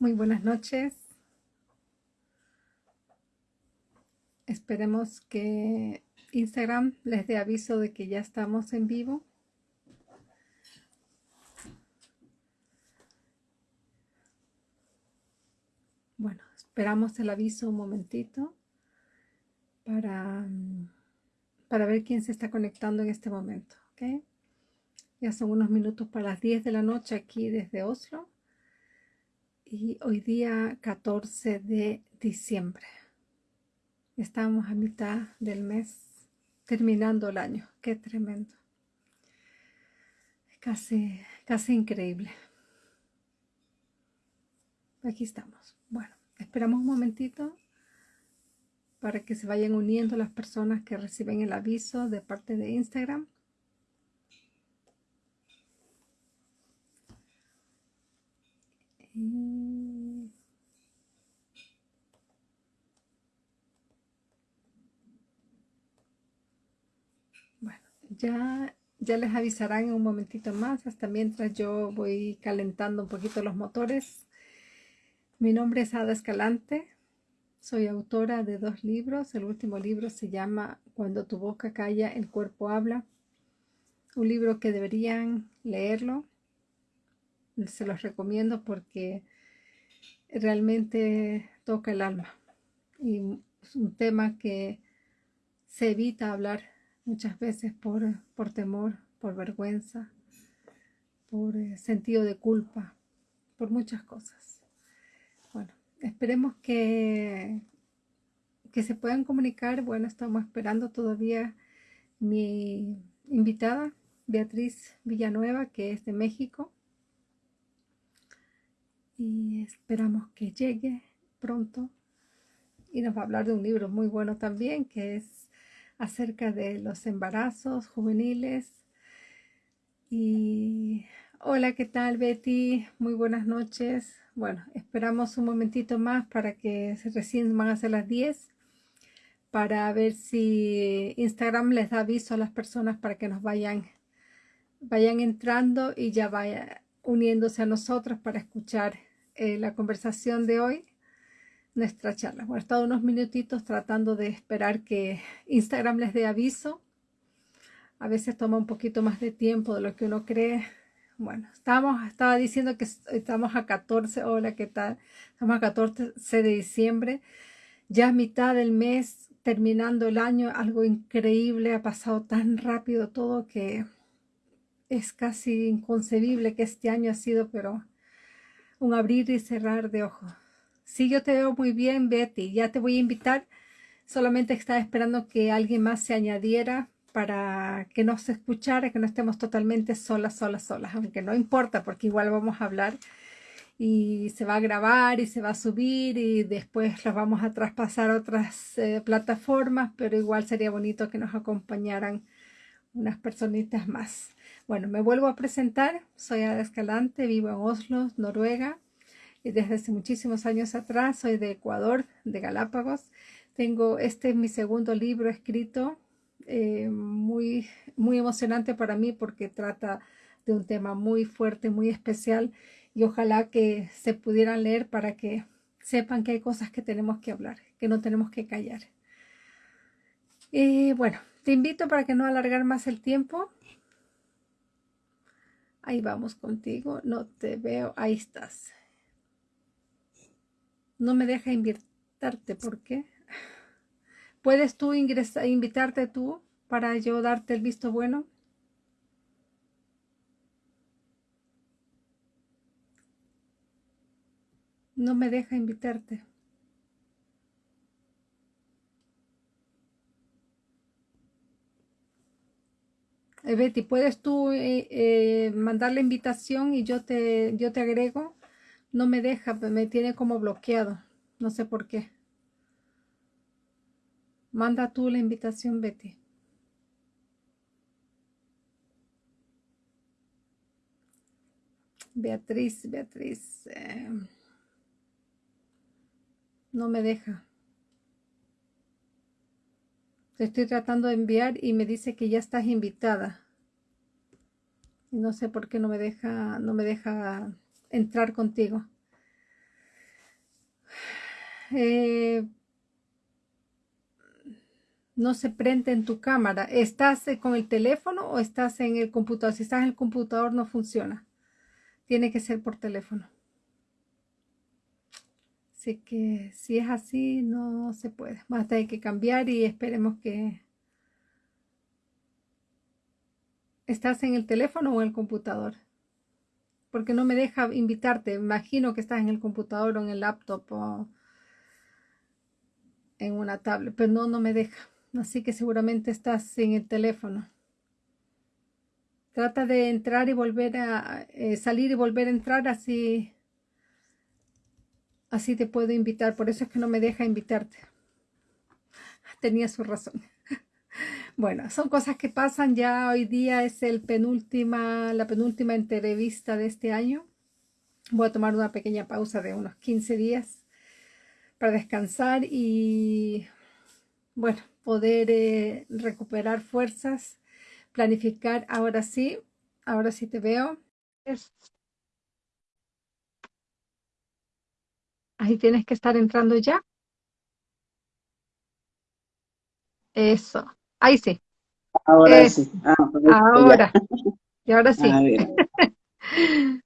Muy buenas noches. Esperemos que Instagram les dé aviso de que ya estamos en vivo. Bueno, esperamos el aviso un momentito para, para ver quién se está conectando en este momento. Ya son unos minutos para las 10 de la noche aquí desde Oslo y hoy día 14 de diciembre. Estamos a mitad del mes, terminando el año. Qué tremendo. Casi, casi increíble. Aquí estamos. Bueno, esperamos un momentito para que se vayan uniendo las personas que reciben el aviso de parte de Instagram. Bueno, ya, ya les avisarán en un momentito más, hasta mientras yo voy calentando un poquito los motores. Mi nombre es Ada Escalante, soy autora de dos libros. El último libro se llama Cuando tu boca calla, el cuerpo habla. Un libro que deberían leerlo se los recomiendo porque realmente toca el alma y es un tema que se evita hablar muchas veces por, por temor, por vergüenza, por eh, sentido de culpa, por muchas cosas. Bueno, esperemos que, que se puedan comunicar. Bueno, estamos esperando todavía mi invitada, Beatriz Villanueva, que es de México y esperamos que llegue pronto y nos va a hablar de un libro muy bueno también que es acerca de los embarazos juveniles. Y hola qué tal Betty muy buenas noches. Bueno esperamos un momentito más para que recién van a ser las 10 para ver si Instagram les da aviso a las personas para que nos vayan vayan entrando y ya vayan uniéndose a nosotros para escuchar eh, la conversación de hoy, nuestra charla. Bueno, he estado unos minutitos tratando de esperar que Instagram les dé aviso. A veces toma un poquito más de tiempo de lo que uno cree. Bueno, estamos, estaba diciendo que estamos a 14, hola, ¿qué tal? Estamos a 14 de diciembre, ya mitad del mes, terminando el año, algo increíble, ha pasado tan rápido todo que es casi inconcebible que este año ha sido, pero un abrir y cerrar de ojos. Sí, yo te veo muy bien, Betty. Ya te voy a invitar. Solamente estaba esperando que alguien más se añadiera para que nos escuchara, que no estemos totalmente solas, solas, solas. Aunque no importa, porque igual vamos a hablar y se va a grabar y se va a subir y después los vamos a traspasar a otras eh, plataformas, pero igual sería bonito que nos acompañaran unas personitas más. Bueno, me vuelvo a presentar. Soy Ada Escalante, vivo en Oslo, Noruega. Y desde hace muchísimos años atrás soy de Ecuador, de Galápagos. Tengo, este es mi segundo libro escrito, eh, muy, muy emocionante para mí porque trata de un tema muy fuerte, muy especial y ojalá que se pudieran leer para que sepan que hay cosas que tenemos que hablar, que no tenemos que callar. Y bueno, te invito para que no alargar más el tiempo Ahí vamos contigo. No te veo. Ahí estás. No me deja invitarte. ¿Por qué? ¿Puedes tú ingresar, invitarte tú para yo darte el visto bueno? No me deja invitarte. Eh, Betty, ¿puedes tú eh, eh, mandar la invitación y yo te, yo te agrego? No me deja, me tiene como bloqueado. No sé por qué. Manda tú la invitación, Betty. Beatriz, Beatriz. no me deja. Te estoy tratando de enviar y me dice que ya estás invitada. Y no sé por qué no me deja, no me deja entrar contigo. eh, no se prende en tu cámara. ¿Estás eh, con el teléfono o estás en el computador? Si estás en el computador no funciona. Tiene que ser por teléfono. Así que si es así, no se puede. Más hay que cambiar y esperemos que... ¿Estás en el teléfono o en el computador? Porque no me deja invitarte. Imagino que estás en el computador o en el laptop o en una tablet, pero no, no me deja. Así que seguramente estás en el teléfono. Trata de entrar y volver a eh, salir y volver a entrar así. Así te puedo invitar. Por eso es que no me deja invitarte. Tenía su razón. Bueno, son cosas que pasan. Ya hoy día es el penúltima, la penúltima entrevista de este año. Voy a tomar una pequeña pausa de unos 15 días para descansar y, bueno, poder eh, recuperar fuerzas, planificar. Ahora sí, ahora sí te veo. Ahí tienes que estar entrando ya. Eso. Ahí sí. Ahora eh, sí. Ah, ahora. Y ahora sí.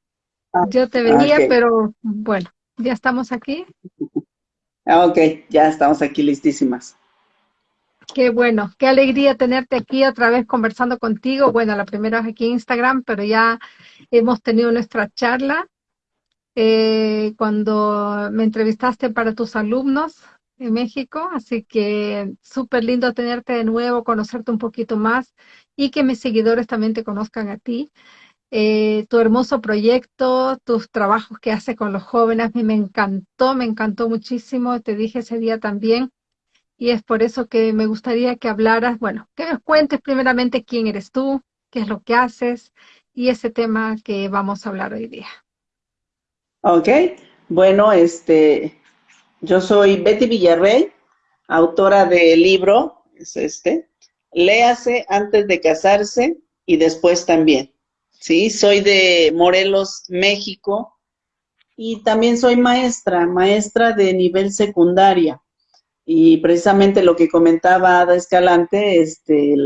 Yo te venía, pero bueno, ya estamos aquí. Ah, ok, ya estamos aquí listísimas. Qué bueno, qué alegría tenerte aquí otra vez conversando contigo. Bueno, la primera vez aquí en Instagram, pero ya hemos tenido nuestra charla eh, cuando me entrevistaste para tus alumnos en México, así que súper lindo tenerte de nuevo, conocerte un poquito más y que mis seguidores también te conozcan a ti. Eh, tu hermoso proyecto, tus trabajos que haces con los jóvenes, a mí me encantó, me encantó muchísimo, te dije ese día también y es por eso que me gustaría que hablaras, bueno, que nos cuentes primeramente quién eres tú, qué es lo que haces y ese tema que vamos a hablar hoy día. Ok, bueno, este, yo soy Betty Villarrey, autora del libro, es este, Léase antes de casarse y después también. Sí, soy de Morelos, México, y también soy maestra, maestra de nivel secundaria. Y precisamente lo que comentaba Ada Escalante, este,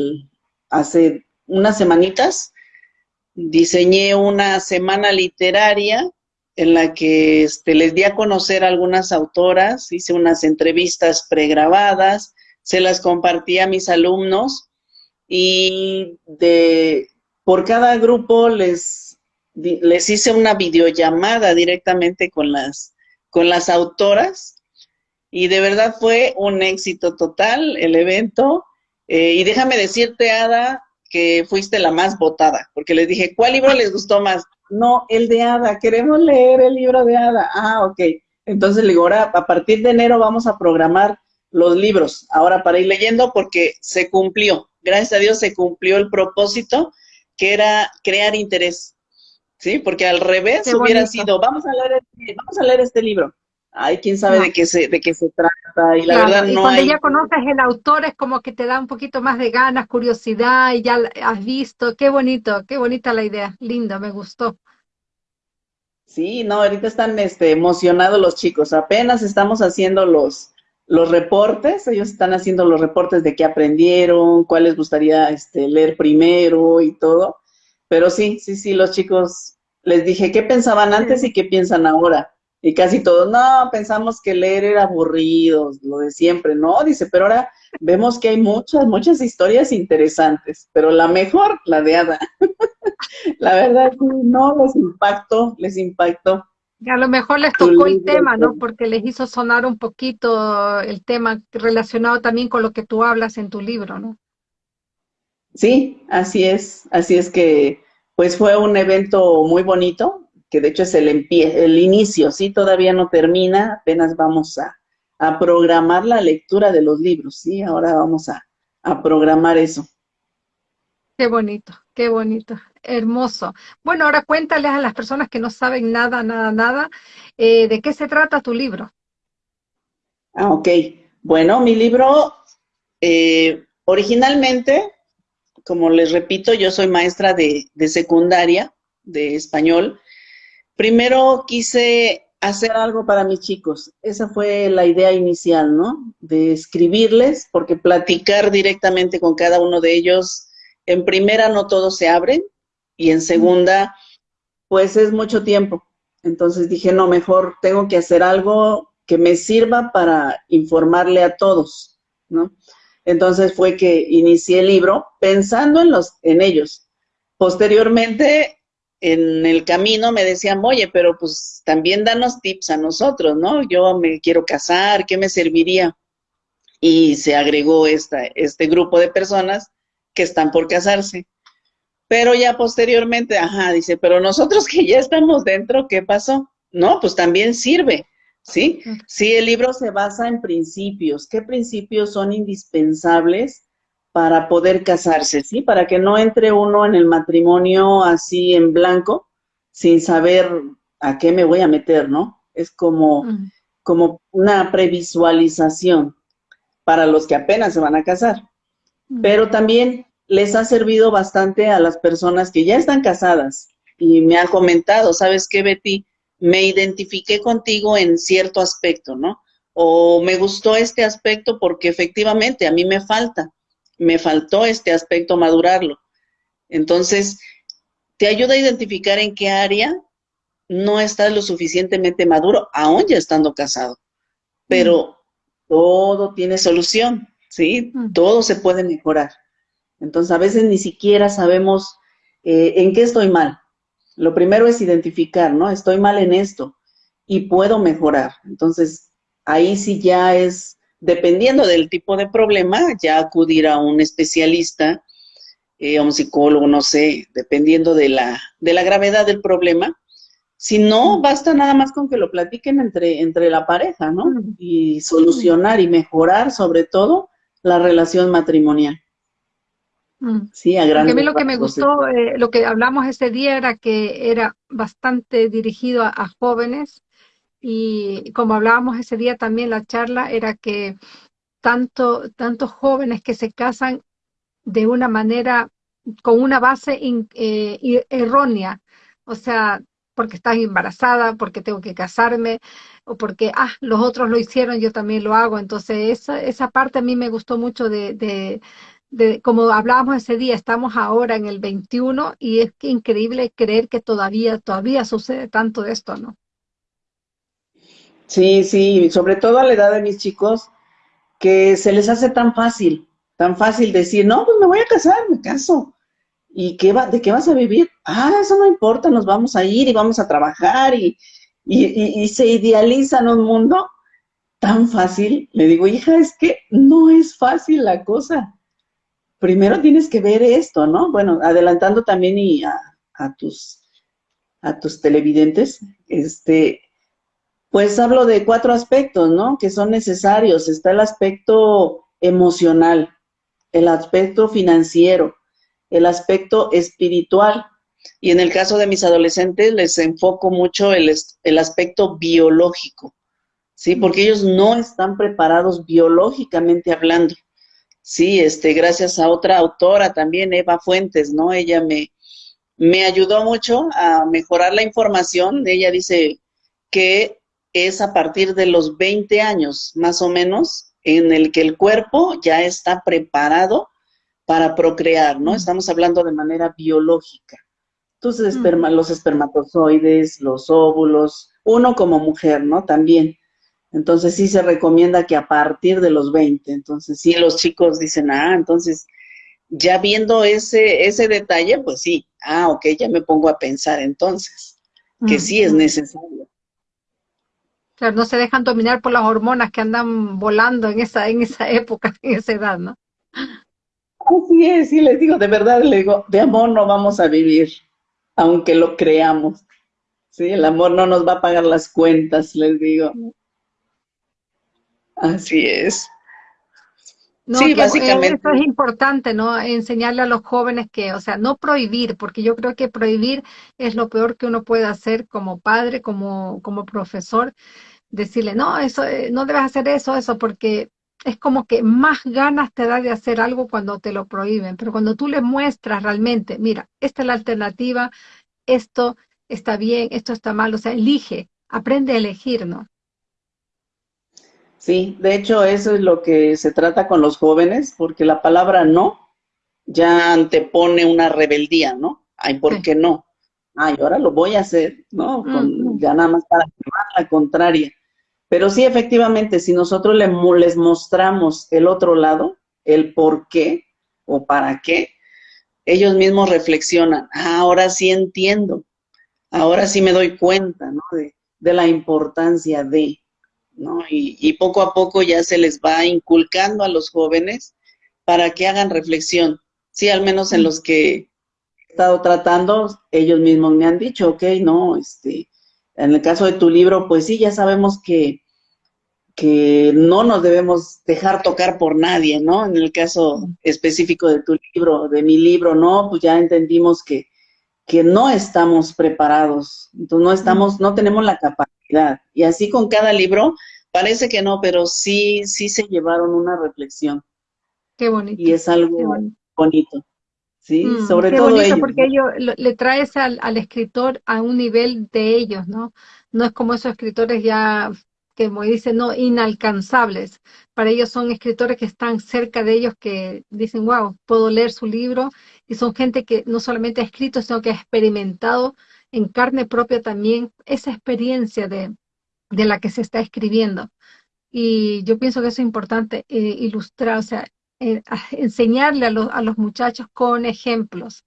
hace unas semanitas diseñé una semana literaria en la que este, les di a conocer a algunas autoras, hice unas entrevistas pregrabadas, se las compartí a mis alumnos y de, por cada grupo les, les hice una videollamada directamente con las, con las autoras y de verdad fue un éxito total el evento. Eh, y déjame decirte, Ada, que fuiste la más votada, porque les dije, ¿cuál libro les gustó más? No, el de Ada, queremos leer el libro de Ada. Ah, ok. Entonces le digo, ahora a partir de enero vamos a programar los libros, ahora para ir leyendo, porque se cumplió, gracias a Dios se cumplió el propósito, que era crear interés. ¿Sí? Porque al revés hubiera sido, vamos a leer este, vamos a leer este libro ay, quién sabe de, qué se, de qué se trata, y la verdad no cuando ya conoces el autor es como que te da un poquito más de ganas, curiosidad, y ya has visto, qué bonito, qué bonita la idea, linda, me gustó. Sí, no, ahorita están este, emocionados los chicos, apenas estamos haciendo los, los reportes, ellos están haciendo los reportes de qué aprendieron, cuál les gustaría este, leer primero y todo, pero sí, sí, sí, los chicos, les dije qué pensaban antes y qué piensan ahora y casi todos, no, pensamos que leer era aburrido, lo de siempre, no, dice, pero ahora vemos que hay muchas, muchas historias interesantes, pero la mejor, la de Ada. la verdad, no, les impactó, les impactó. A lo mejor les tocó el tema, ¿no? Porque les hizo sonar un poquito el tema relacionado también con lo que tú hablas en tu libro, ¿no? Sí, así es, así es que pues fue un evento muy bonito, que de hecho es el, el inicio, ¿sí? Todavía no termina, apenas vamos a, programar la lectura de los libros, ¿sí? Ahora vamos a, programar eso. Qué bonito, qué bonito, hermoso. Bueno, ahora cuéntales a las personas que no saben nada, nada, nada, eh, ¿de qué se trata tu libro? Ah, ok. Bueno, mi libro, eh, originalmente, como les repito, yo soy maestra de, de secundaria, de español, Primero quise hacer algo para mis chicos. Esa fue la idea inicial, ¿no? De escribirles, porque platicar directamente con cada uno de ellos, en primera no todos se abren y en segunda, pues es mucho tiempo. Entonces dije, no, mejor tengo que hacer algo que me sirva para informarle a todos, ¿no? Entonces fue que inicié el libro pensando en, los, en ellos. Posteriormente, en el camino me decían, oye, pero pues también danos tips a nosotros, ¿no? Yo me quiero casar, ¿qué me serviría? Y se agregó esta, este grupo de personas que están por casarse. Pero ya posteriormente, ajá, dice, pero nosotros que ya estamos dentro, ¿qué pasó? No, pues también sirve, ¿sí? Sí, el libro se basa en principios. ¿Qué principios son indispensables para poder casarse, sí? Para que no entre uno en el matrimonio así en blanco, sin saber a qué me voy a meter, ¿no? Es como, como una previsualización para los que apenas se van a casar. Pero también les ha servido bastante a las personas que ya están casadas y me han comentado, ¿sabes qué, Betty? Me identifiqué contigo en cierto aspecto, ¿no? O me gustó este aspecto porque efectivamente a mí me falta, me faltó este aspecto madurarlo. Entonces, te ayuda a identificar en qué área no estás lo suficientemente maduro, aún ya estando casado. Pero mm. todo tiene solución, ¿sí? Mm. Todo se puede mejorar. Entonces, a veces ni siquiera sabemos eh, en qué estoy mal. Lo primero es identificar, ¿no? Estoy mal en esto y puedo mejorar. Entonces, ahí sí ya es, dependiendo del tipo de problema, ya acudir a un especialista, eh, a un psicólogo, no sé, dependiendo de la, de la gravedad del problema. Si no, basta nada más con que lo platiquen entre, entre la pareja, ¿no? Y solucionar y mejorar, sobre todo, la relación matrimonial. Mm. Sí, a, a mí lo que me gustó, eh, lo que hablamos ese día era que era bastante dirigido a, jóvenes y como hablábamos ese día también la charla era que tanto, tantos jóvenes que se casan de una manera, con una base eh, errónea, o sea, porque estás embarazada, porque tengo que casarme, o porque, ah, los otros lo hicieron, yo también lo hago. Entonces, esa, esa parte a mí me gustó mucho de, como hablábamos ese día, estamos ahora en el 21 y es increíble creer que todavía, todavía sucede tanto esto, ¿no? Sí, sí, sobre todo a la edad de mis chicos, que se les hace tan fácil, tan fácil decir, no, pues me voy a casar, me caso. ¿Y qué va, de qué vas a vivir? Ah, eso no importa, nos vamos a ir y vamos a trabajar y, y, y se idealizan un mundo tan fácil. Le digo, hija, es que no es fácil la cosa primero tienes que ver esto, ¿no? Bueno, adelantando también y a, tus, a tus televidentes, este, pues hablo de cuatro aspectos, ¿no? Que son necesarios. Está el aspecto emocional, el aspecto financiero, el aspecto espiritual. Y en el caso de mis adolescentes les enfoco mucho el, el aspecto biológico, ¿sí? Porque ellos no están preparados biológicamente hablando. Sí, este, gracias a otra autora también, Eva Fuentes, ¿no? Ella me, me ayudó mucho a mejorar la información. Ella dice que es a partir de los 20 años, más o menos, en el que el cuerpo ya está preparado para procrear, ¿no? Estamos hablando de manera biológica. Entonces, los espermatozoides, los óvulos, uno como mujer, ¿no? También. Entonces sí se recomienda que a partir de los 20, entonces sí los chicos dicen, ah, entonces ya viendo ese, ese detalle, pues sí, ah, ok, ya me pongo a pensar entonces, que sí es necesario. Claro, no se dejan dominar por las hormonas que andan volando en esa, en esa época, en esa edad, ¿no? Así es, sí les digo, de verdad le digo, de amor no vamos a vivir, aunque lo creamos. Sí, el amor no nos va a pagar las cuentas, les digo. Así es. Sí, básicamente. Eso es importante, ¿no? Enseñarle a los jóvenes que, o sea, no prohibir, porque yo creo que prohibir es lo peor que uno puede hacer como padre, como, como profesor, decirle, no, eso, eh, no debes hacer eso, eso, porque es como que más ganas te da de hacer algo cuando te lo prohíben, pero cuando tú le muestras realmente, mira, esta es la alternativa, esto está bien, esto está mal, o sea, elige, aprende a elegir, ¿no? Sí, de hecho eso es lo que se trata con los jóvenes, porque la palabra no ya antepone una rebeldía, ¿no? Ay, ¿por qué no? Ay, ahora lo voy a hacer, ¿no? Con, Ya nada más para llevar la contraria. Pero sí, efectivamente, si nosotros les mostramos el otro lado, el por qué o para qué, ellos mismos reflexionan, ah, ahora sí entiendo, ahora sí me doy cuenta, ¿no? De, de la importancia de, ¿no? Y, poco a poco ya se les va inculcando a los jóvenes para que hagan reflexión. Sí, al menos en los que he estado tratando, ellos mismos me han dicho, ok, no, este, en el caso de tu libro, pues sí, ya sabemos que, que no nos debemos dejar tocar por nadie, ¿no? En el caso específico de tu libro, de mi libro, no, pues ya entendimos que, que no estamos preparados, entonces no estamos, no tenemos la capacidad. Y así con cada libro, parece que no, pero sí, sí se llevaron una reflexión. Qué bonito. Y es algo bonito. Sí, mm, sobre todo bonito porque ellos le traes al, al, escritor a un nivel de ellos, ¿no? No es como esos escritores ya que como dicen, no inalcanzables. Para ellos son escritores que están cerca de ellos que dicen, wow, puedo leer su libro. Y son gente que no solamente ha escrito, sino que ha experimentado en carne propia también esa experiencia de, de la que se está escribiendo. Y yo pienso que eso es importante eh, ilustrar, o sea, eh, enseñarle a los, a los muchachos con ejemplos.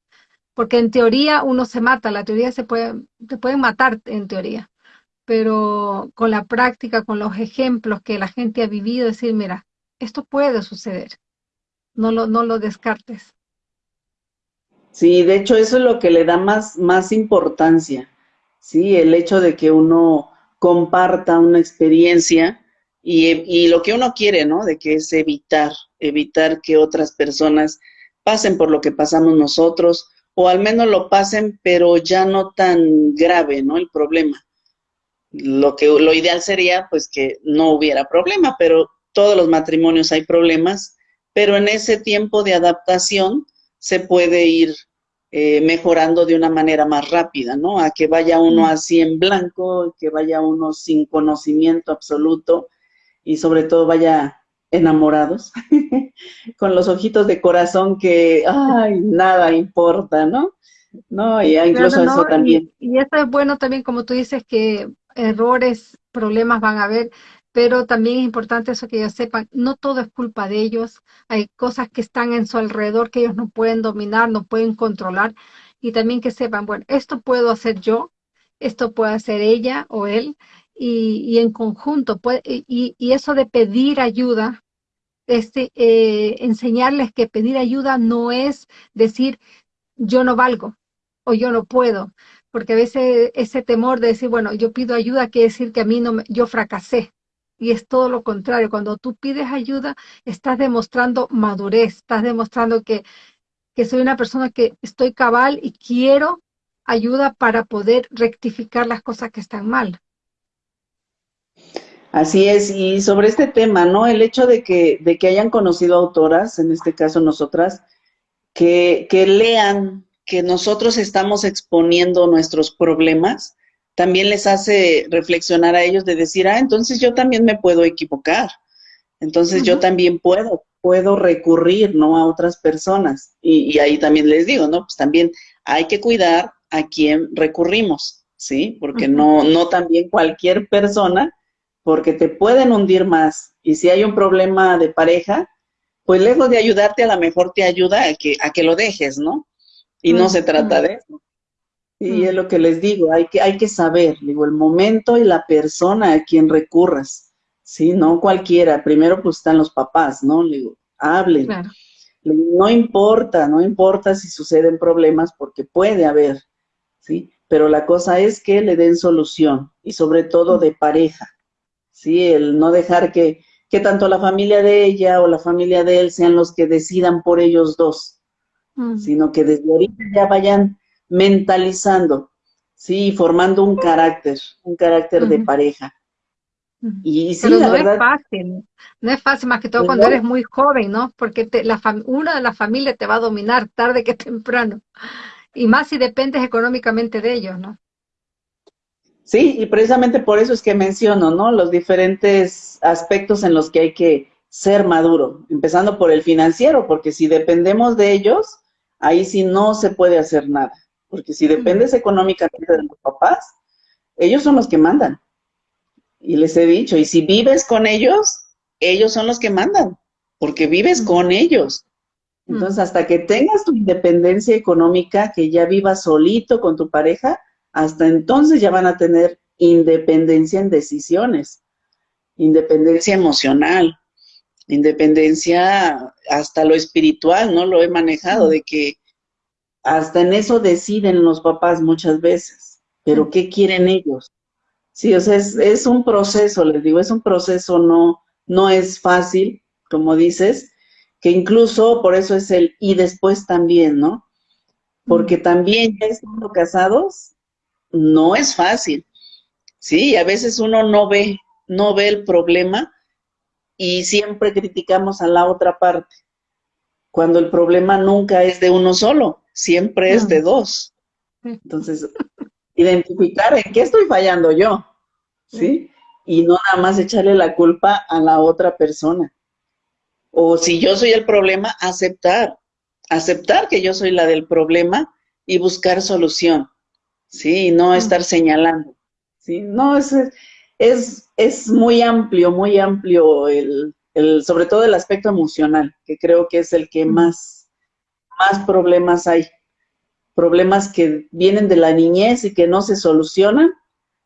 Porque en teoría uno se mata, la teoría se puede, te pueden matar en teoría pero con la práctica, con los ejemplos que la gente ha vivido, decir, mira, esto puede suceder, no lo, no lo descartes. Sí, de hecho eso es lo que le da más, más importancia, ¿sí? El hecho de que uno comparta una experiencia y, y, lo que uno quiere, ¿no? De que es evitar, evitar que otras personas pasen por lo que pasamos nosotros, o al menos lo pasen, pero ya no tan grave, ¿no? El problema lo que lo ideal sería pues que no hubiera problema, pero todos los matrimonios hay problemas, pero en ese tiempo de adaptación se puede ir eh, mejorando de una manera más rápida, ¿no? A que vaya uno así en blanco, que vaya uno sin conocimiento absoluto y sobre todo vaya enamorados, con los ojitos de corazón que, ay, nada importa, ¿no? No, y incluso eso también. Y, y, eso es bueno también, como tú dices, que errores, problemas van a haber, pero también es importante eso que ellos sepan, no todo es culpa de ellos, hay cosas que están en su alrededor que ellos no pueden dominar, no pueden controlar, y también que sepan, bueno, esto puedo hacer yo, esto puede hacer ella o él, y, en conjunto, puede, y, y, eso de pedir ayuda, este, eh, enseñarles que pedir ayuda no es decir yo no valgo o yo no puedo, porque a veces ese temor de decir, bueno, yo pido ayuda quiere decir que a mí no, yo fracasé. Y es todo lo contrario, cuando tú pides ayuda, estás demostrando madurez, estás demostrando que, que soy una persona que estoy cabal y quiero ayuda para poder rectificar las cosas que están mal. Así es, y sobre este tema, ¿no? El hecho de que, de que hayan conocido autoras, en este caso nosotras, que, que lean que nosotros estamos exponiendo nuestros problemas, también les hace reflexionar a ellos de decir, ah, entonces yo también me puedo equivocar, entonces yo también puedo, puedo recurrir, ¿no? A otras personas. Y, y, ahí también les digo, ¿no? Pues también hay que cuidar a quién recurrimos, ¿sí? Porque no, no también cualquier persona, porque te pueden hundir más. Y si hay un problema de pareja, pues lejos de ayudarte, a lo mejor te ayuda a que, a que lo dejes, ¿no? Y no se trata de eso. Y es lo que les digo, hay que, hay que saber, digo, el momento y la persona a quien recurras, ¿sí? No cualquiera. Primero, pues están los papás, ¿no? Le digo, hablen. No importa, no importa si suceden problemas porque puede haber, ¿sí? Pero la cosa es que le den solución y sobre todo de pareja, ¿sí? El no dejar que, que tanto la familia de ella o la familia de él sean los que decidan por ellos dos, Mm. sino que desde ahorita ya vayan mentalizando, sí, formando un carácter, un carácter de pareja. Y sí, Pero no es fácil, no es fácil más que todo cuando eres muy joven, ¿no? Porque te, la una de las familias te va a dominar tarde que temprano. Y más si dependes económicamente de ellos, ¿no? Sí, y precisamente por eso es que menciono, ¿no? Los diferentes aspectos en los que hay que ser maduro, empezando por el financiero, porque si dependemos de ellos, ahí sí no se puede hacer nada, porque si dependes económicamente de los papás, ellos son los que mandan. Y les he dicho, y si vives con ellos, ellos son los que mandan, porque vives con ellos. Entonces, hasta que tengas tu independencia económica, que ya vivas solito con tu pareja, hasta entonces ya van a tener independencia en decisiones, independencia emocional, independencia hasta lo espiritual, ¿no? Lo he manejado, de que hasta en eso deciden los papás muchas veces, pero ¿qué quieren ellos? Sí, o sea, es, es un proceso, les digo, es un proceso, no, no es fácil, como dices, que incluso por eso es el y después también, ¿no? Porque también ya estando casados, no es fácil. Sí, a veces uno no ve, no ve el problema y siempre criticamos a la otra parte, cuando el problema nunca es de uno solo, siempre es de dos. Entonces, identificar en qué estoy fallando yo, ¿sí? Y no nada más echarle la culpa a la otra persona. O si yo soy el problema, aceptar, aceptar que yo soy la del problema y buscar solución. ¿sí? No estar señalando, ¿sí? No, es, es, es muy amplio, muy amplio el, el, sobre todo el aspecto emocional, que creo que es el que más, más problemas hay. Problemas que vienen de la niñez y que no se solucionan,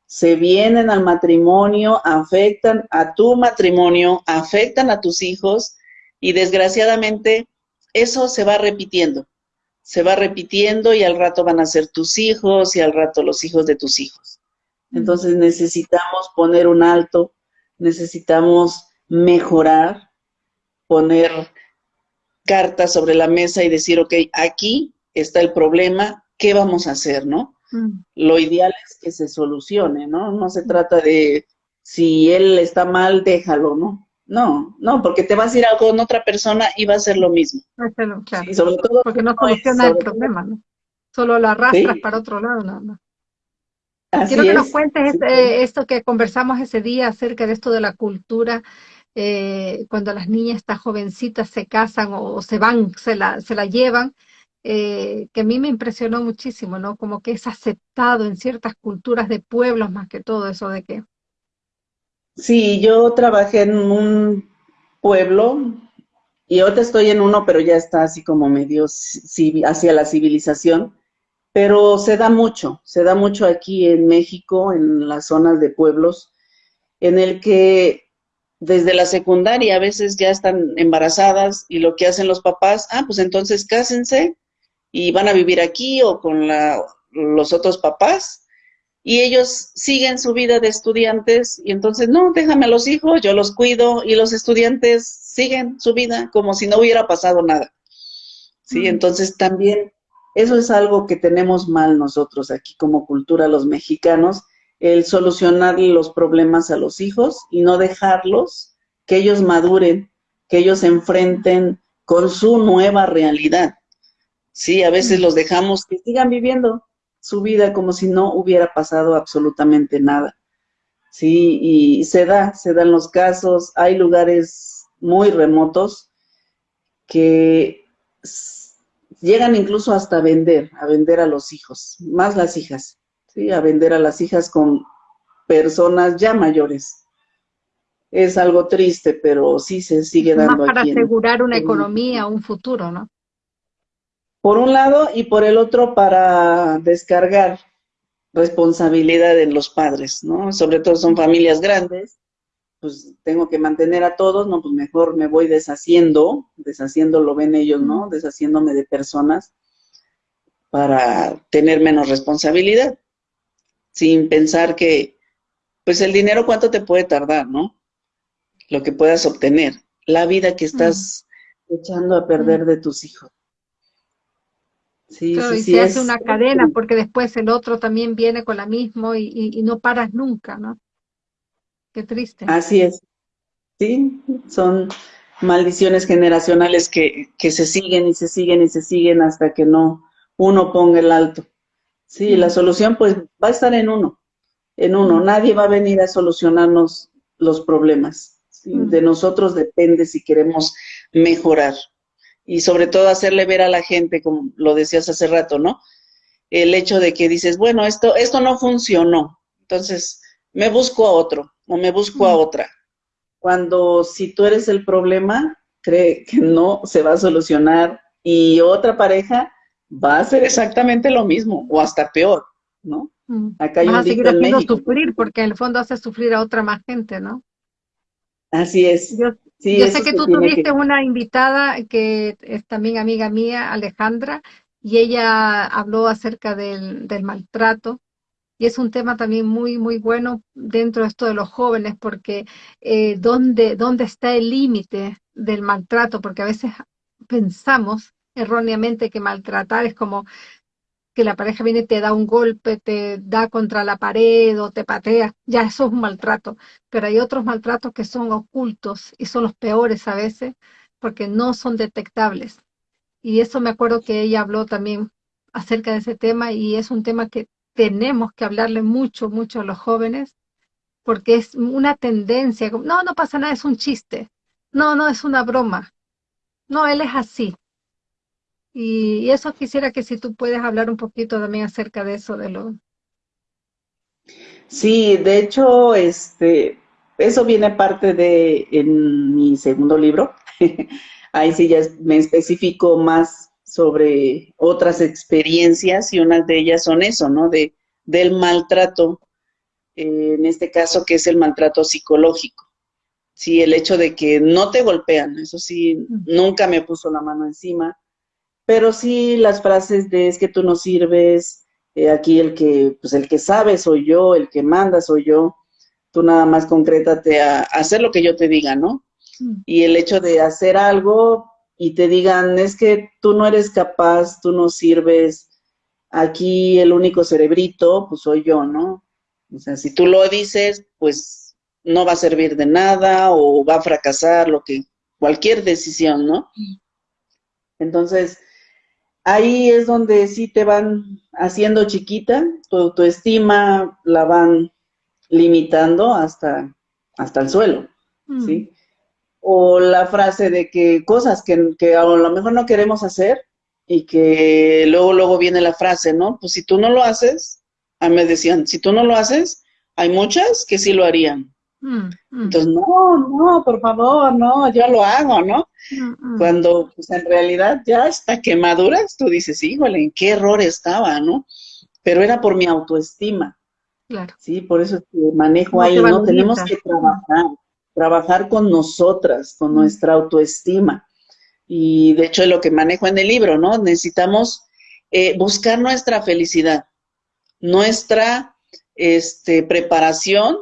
se vienen al matrimonio, afectan a tu matrimonio, afectan a tus hijos y desgraciadamente eso se va repitiendo se va repitiendo y al rato van a ser tus hijos y al rato los hijos de tus hijos. Entonces necesitamos poner un alto, necesitamos mejorar, poner cartas sobre la mesa y decir, ok, aquí está el problema, ¿qué vamos a hacer, no? Mm. Lo ideal es que se solucione, ¿no? No se trata de si él está mal, déjalo, ¿no? No, no, porque te vas a ir a con otra persona y va a ser lo mismo. claro. sobre todo porque no soluciona el problema, ¿no? Solo la arrastras para otro lado, no, Quiero que nos cuentes este, esto que conversamos ese día acerca de esto de la cultura, eh, cuando las niñas, estas jovencitas, se casan o, se van, se la, se la llevan, eh, que a mí me impresionó muchísimo, ¿no? Como que es aceptado en ciertas culturas de pueblos más que todo eso de que Sí, yo trabajé en un pueblo y ahorita estoy en uno, pero ya está así como medio hacia la civilización. Pero se da mucho, se da mucho aquí en México, en las zonas de pueblos, en el que desde la secundaria a veces ya están embarazadas y lo que hacen los papás, ah, pues entonces cásense y van a vivir aquí o con la, los otros papás y ellos siguen su vida de estudiantes y entonces, no, déjame a los hijos, yo los cuido y los estudiantes siguen su vida como si no hubiera pasado nada. Sí, entonces también eso es algo que tenemos mal nosotros aquí como cultura los mexicanos, el solucionar los problemas a los hijos y no dejarlos que ellos maduren, que ellos se enfrenten con su nueva realidad. Sí, a veces los dejamos que sigan viviendo, su vida como si no hubiera pasado absolutamente nada. Sí, y se da, se dan los casos, hay lugares muy remotos que llegan incluso hasta vender, a vender a los hijos, más las hijas, ¿sí? a vender a las hijas con personas ya mayores. Es algo triste, pero sí se sigue dando. Más para asegurar una economía, un futuro, ¿no? por un lado y por el otro para descargar responsabilidad en los padres, ¿no? Sobre todo son familias grandes, pues tengo que mantener a todos, no, pues mejor me voy deshaciendo, deshaciendo lo ven ellos, ¿no? Deshaciéndome de personas para tener menos responsabilidad, sin pensar que, pues el dinero cuánto te puede tardar, ¿no? Lo que puedas obtener, la vida que estás echando a perder de tus hijos. Sí, y se hace una cadena porque después el otro también viene con la misma y, no paras nunca, ¿no? Qué triste. Así es. Sí, son maldiciones generacionales que, que se siguen y se siguen y se siguen hasta que no uno ponga el alto. Sí, la solución pues va a estar en uno. en uno. Nadie va a venir a solucionarnos los problemas. De nosotros depende si queremos mejorar. Y sobre todo hacerle ver a la gente, como lo decías hace rato, ¿no? El hecho de que dices, bueno, esto, esto no funcionó. Entonces, me busco a otro o me busco a otra. Cuando si tú eres el problema, cree que no se va a solucionar y otra pareja va a hacer exactamente lo mismo o hasta peor, ¿no? Mm. Acá hay Vas a seguir haciendo sufrir porque en el fondo hace sufrir a otra más gente, ¿no? Así es. Yo, sé que tú tuviste una invitada que es también amiga mía, Alejandra, y ella habló acerca del, del maltrato y es un tema también muy, muy bueno dentro de esto de los jóvenes, porque eh, ¿dónde, ¿dónde está el límite del maltrato? Porque a veces pensamos erróneamente que maltratar es como que la pareja viene te da un golpe, te da contra la pared o te patea, ya eso es un maltrato. Pero hay otros maltratos que son ocultos y son los peores a veces porque no son detectables. Y eso me acuerdo que ella habló también acerca de ese tema y es un tema que tenemos que hablarle mucho, mucho a los jóvenes, porque es una tendencia, no, no pasa nada, es un chiste, no, no, es una broma, no, él es así. Y, eso quisiera que si tú puedes hablar un poquito también acerca de eso, de lo... Sí, de hecho, este, eso viene parte de en mi segundo libro. Ahí sí ya me especifico más sobre otras experiencias y unas de ellas son eso, ¿no? De, del maltrato, eh, en este caso que es el maltrato psicológico. Sí, el hecho de que no te golpean, eso sí, nunca me puso la mano encima, pero sí las frases de es que tú no sirves, eh, aquí el que, pues el que sabe soy yo, el que manda soy yo, tú nada más concrétate a, a hacer lo que yo te diga, ¿no? Y el hecho de hacer algo, y te digan, es que tú no eres capaz, tú no sirves, aquí el único cerebrito, pues soy yo, ¿no? O sea, si tú lo dices, pues no va a servir de nada o va a fracasar, lo que, cualquier decisión, ¿no? Entonces, ahí es donde sí te van haciendo chiquita, tu autoestima la van limitando hasta, hasta el suelo, ¿sí? Mm o la frase de que cosas que, que, a lo mejor no queremos hacer y que luego, luego viene la frase, ¿no? Pues si tú no lo haces, a mí me decían, si tú no lo haces, hay muchas que sí lo harían. Mm, mm. Entonces, no, no, por favor, no, yo lo hago, ¿no? Mm, Cuando pues, en realidad ya hasta que maduras, tú dices, híjole, ¿en qué error estaba, no? Pero era por mi autoestima. Claro. Sí, por eso es que manejo ahí, ¿no? Tenemos que trabajar trabajar con nosotras, con nuestra autoestima. Y de hecho es lo que manejo en el libro, ¿no? Necesitamos eh, buscar nuestra felicidad, nuestra este, preparación,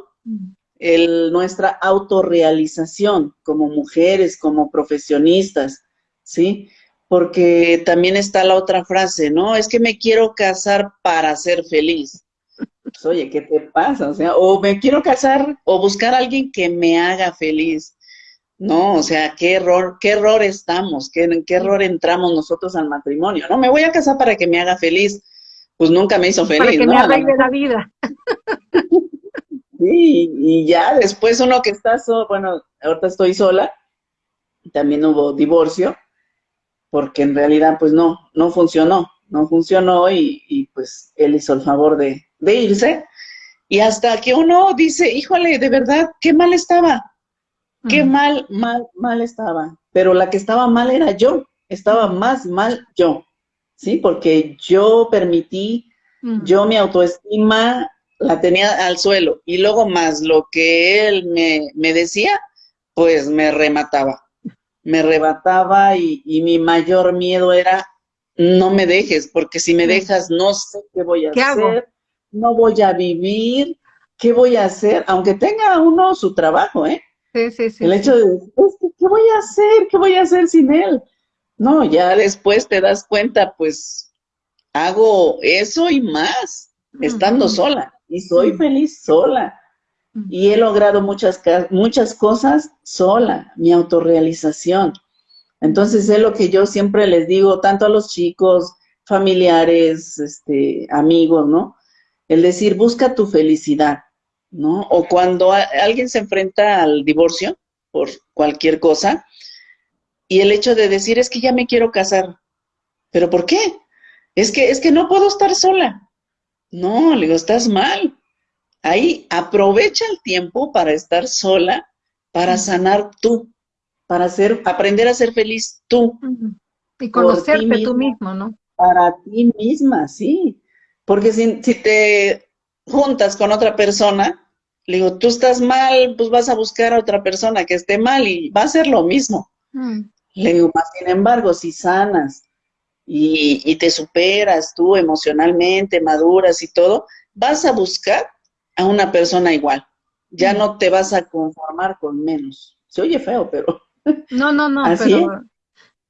el, nuestra autorrealización como mujeres, como profesionistas, ¿sí? Porque también está la otra frase, ¿no? Es que me quiero casar para ser feliz. Pues, oye, ¿qué te pasa? O sea, o me quiero casar o buscar a alguien que me haga feliz. No, o sea, qué error, qué error estamos, qué, en qué error entramos nosotros al matrimonio. No, me voy a casar para que me haga feliz. Pues nunca me hizo feliz, para que me arregle la vida. sí, y ya después uno que está, solo, bueno, ahorita estoy sola, también hubo divorcio, porque en realidad pues no, no funcionó, no funcionó y, y pues él hizo el favor de, de irse, y hasta que uno dice, híjole, de verdad, qué mal estaba, qué mal, mal, mal estaba, pero la que estaba mal era yo, estaba más mal yo, ¿sí? Porque yo permití, yo mi autoestima la tenía al suelo, y luego más lo que él me, me decía, pues me remataba, me rebataba y, y mi mayor miedo era no me dejes, porque si me dejas no sé qué voy a hacer, no voy a vivir, ¿qué voy a hacer? Aunque tenga uno su trabajo, ¿eh? Sí, sí, sí. El hecho de, ¿qué voy a hacer? ¿Qué voy a hacer sin él? No, ya después te das cuenta, pues, hago eso y más, estando sola, y soy feliz sola. Y he logrado muchas, muchas cosas sola, mi autorrealización. Entonces es lo que yo siempre les digo, tanto a los chicos, familiares, este, amigos, ¿no? el decir, busca tu felicidad, ¿no? O cuando alguien se enfrenta al divorcio por cualquier cosa, y el hecho de decir, es que ya me quiero casar, ¿pero por qué? Es que, es que no puedo estar sola. No, le digo, estás mal. Ahí aprovecha el tiempo para estar sola, para sanar tú, para ser, aprender a ser feliz tú. Y conocerte tú mismo, ¿no? Para ti misma, sí. Porque si, si te juntas con otra persona, le digo, tú estás mal, pues vas a buscar a otra persona que esté mal y va a ser lo mismo. Mm. Le digo, más sin embargo, si sanas y, y, te superas tú emocionalmente, maduras y todo, vas a buscar a una persona igual. Ya mm. no te vas a conformar con menos. Se oye feo, pero... No, no, no, pero